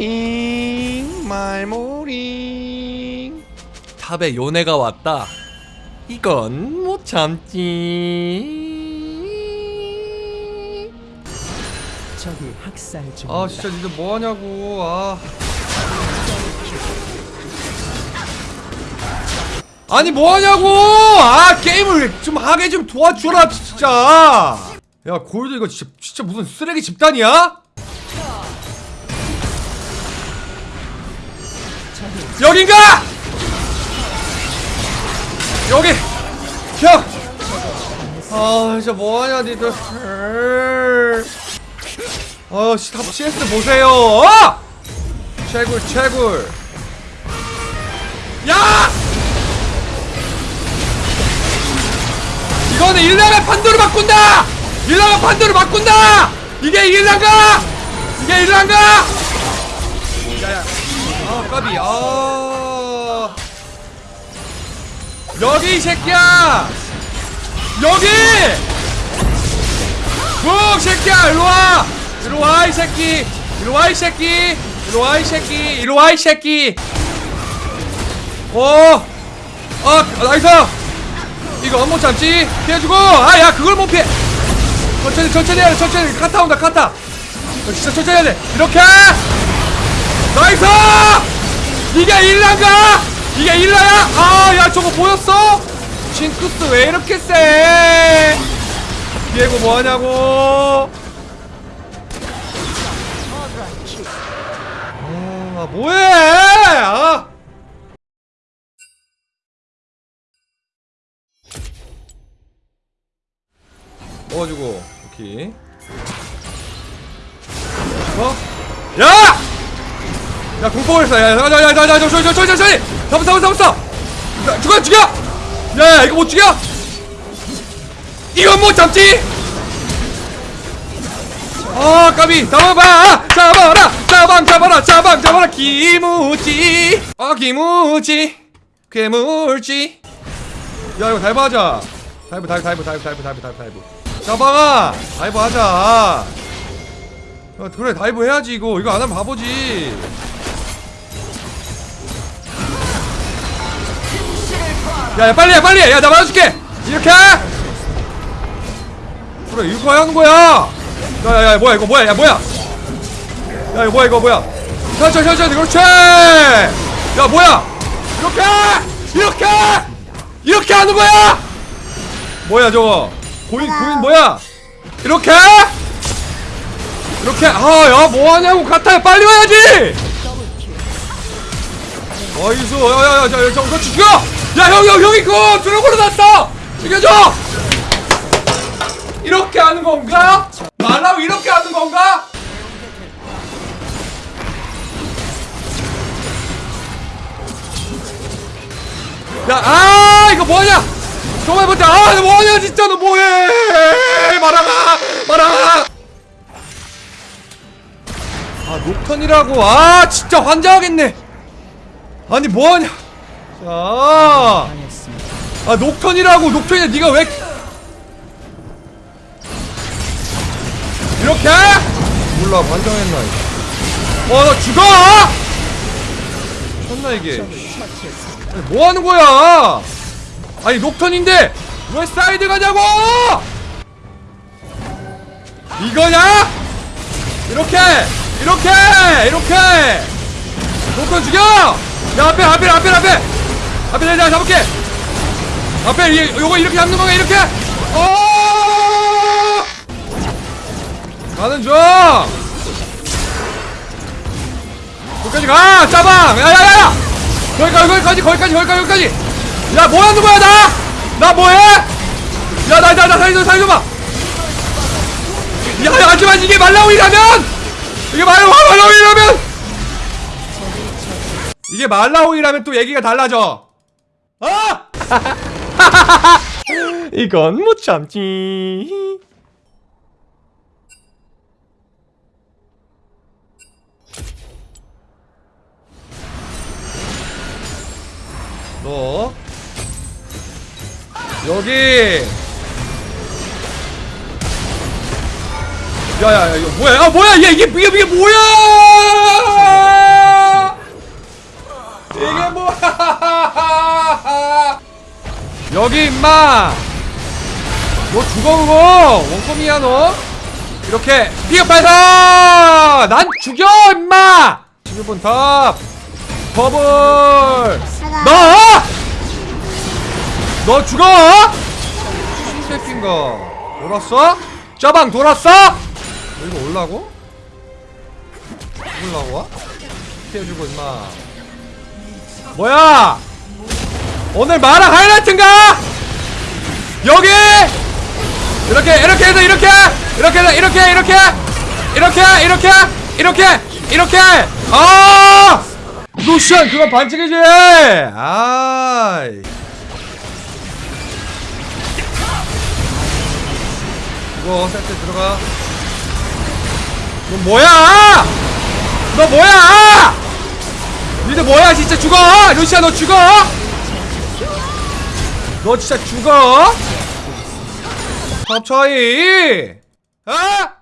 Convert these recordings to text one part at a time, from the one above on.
말모링 말모링 탑에 요네가 왔다. 이건 못 참지. 적이 학살 중. 아 진짜 니들 뭐하냐고 아 아니 뭐하냐고 아 게임을 좀 하게 좀 도와주라 진짜 야 골드 이거 진짜 진짜 무슨 쓰레기 집단이야? 여긴가? 여기 형! 아 진짜 뭐하냐 니들 어, 씨, top CS 보세요. 어! 채굴, 채굴. 야! 이거는 일라가 판도를 바꾼다! 일라가 판도를 바꾼다! 이게 일라가! 이게 일라가! 아, 까비. 아. 여기 이 새끼야! 여기! 국 새끼야! 일로 와! 일로 와 이 새끼! 일로 와 이 새끼! 일로 와 이 새끼! 일로 와 이 새끼! 어어 nice! 이거 못 참지 피해주고! 아 야 그걸 못 피해! 천천히 천천히 해야 돼 천천히! 카타 온다 카타! 어, 진짜 천천히 해야 돼! 이렇게! nice 이게 일라가? 이게 일라야? 아 야 저거 보였어? 징크스 왜 이렇게 세? 비에고 뭐하냐고? 아 뭐해? 아. 먹어주고 오케이. 어? 야! 야 공포를 써! 야, 야, 야, 야, 야, 야, 야, 저기, 저기, 저기, 저기! 잡았어, 잡았어, 잡았어! 야, 죽여, 죽여! 야, 야, 이거 못 죽여! 이건 못 참지! 아, 까비! 잡아봐! 잡아라! 잡방, 잡아라! 잡방, 잡아라! 기무지! 아, 기무지! 괴물지! 야, 이거 다이브 하자! 다이브, 다이브, 다이브, 다이브, 다이브, 다이브, 다이브. 잡아가! 다이브 하자! 야, 그래, 다이브 해야지, 이거. 이거 안 하면 바보지. 야, 야 빨리 해 빨리 해. 야, 나 맞아줄게. 이렇게. 그래, 이렇게 하는 거야. 야, 야, 야, 뭐야 이거 뭐야? 야, 뭐야? 야, 이거 뭐야 이거 뭐야? 천천히 천천히 그렇지. 야, 뭐야? 이렇게, 이렇게, 이렇게 하는 거야. 뭐야 저거? 고인 고인 뭐야? 이렇게? 이렇게 아야 뭐하냐고 같아요 빨리 와야지! 어이수 야야야 저 저거 죽여! 야형 형 형이 그거 드래곤을 났어! 죽여줘! 이렇게 하는 건가? 말라고 이렇게 하는 건가? 야 아 이거 뭐하냐? 정말 못해 아너 뭐하냐 진짜 너 뭐해! 말아가 말아가 아 녹턴이라고. 아 진짜 환장하겠네. 아니 뭐하냐. 자. 당했습니다. 아 녹턴이라고. 녹턴이 네가 왜 이렇게. 몰라. 반장했나 어나 죽어! 쳤나 이게. 아니, 뭐 하는 거야? 아니 녹턴인데 왜 사이드 가냐고! 이거냐? 이렇게 이렇게 이렇게. 녹턴 죽여! 야 앞에 앞에 앞에 앞에. 앞에 내가 잡을게. 앞에 이, 요거 이렇게 잡는 거야 이렇게. 어! 가는 중 거기까지 가 짜방 야야야야! 거기까지 거기까지 거기까지 거기까지 거기까지. 야 뭐하는 거야 나? 나 뭐해? 야나 나나 살려줘 살려줘봐. 야 하지만 이게 말라오이라면 이게 말라 말라오이라면! 이게 말라오이라면 또 얘기가 달라져. 아 이건 못 참지. 너 여기 야야야 이거 뭐야? 아 뭐야? 얘 이게 이게 이게 뭐야? 이게 뭐야? 여기 임마! 너 죽어 그거? 원꼬미야 너? 이렇게 니가 발사! 난 죽여 임마! 11번 탑! 버블! 너! 너 죽어! 신세핀가 돌았어? 짜방 돌았어? 이거 올라고? 올라고 와? 피해주고 임마. 뭐야? 오늘 마라 하이라이트인가? 여기! 이렇게 이렇게 해서 이렇게! 이렇게 해서 이렇게 이렇게! 이렇게 이렇게! 이렇게! 이렇게! 아! 루시안 그건 반칙이지! 아이. 이거 세트 들어가 너 뭐야? 너 뭐야? 니들 뭐야? 진짜 죽어? 루시아 너 죽어? 너 진짜 죽어? 탑 차이. 어? 아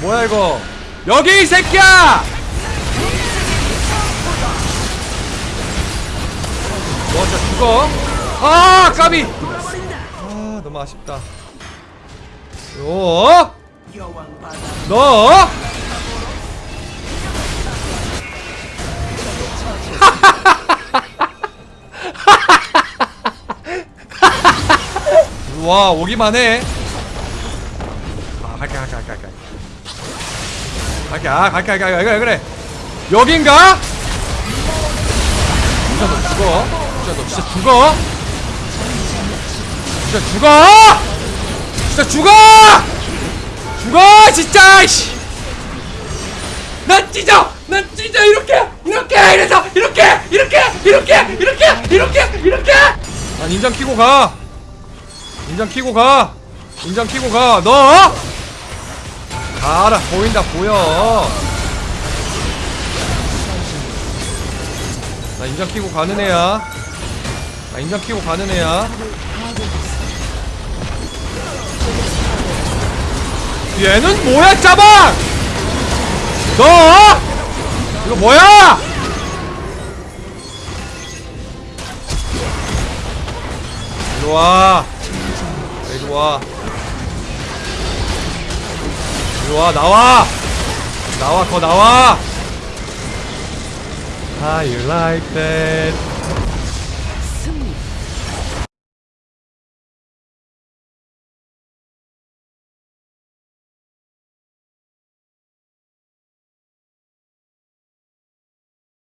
뭐야 이거? 여기 이 새끼야! 너 진짜 죽어? 아 까비! 아 너무 아쉽다. 요 너? 와 오기만 해. 아 갈게 갈게 갈게 갈게. 갈게 아 갈게 갈게 갈게 그래 그래. 여긴가? 진짜 너 죽어. 진짜 너 진짜 죽어. 진짜 죽어. 진짜 죽어. 죽어 진짜. 씨. 난 찢어! 난 찢어 이렇게! 이렇게! 이래서 이렇게! 이렇게! 이렇게! 이렇게! 이렇게! 이렇게! 난 인장 키고 가! 인장 키고 가! 인장 키고 가! 너! 가라! 보인다 보여! 나 인장 키고 가는 애야 나 인장 키고 가는 애야 얘는 뭐야 짜방! 너! 이거 뭐야! 이리 와. 이리 와. 이리 와, 나와! 나와, 더 나와! How you like that?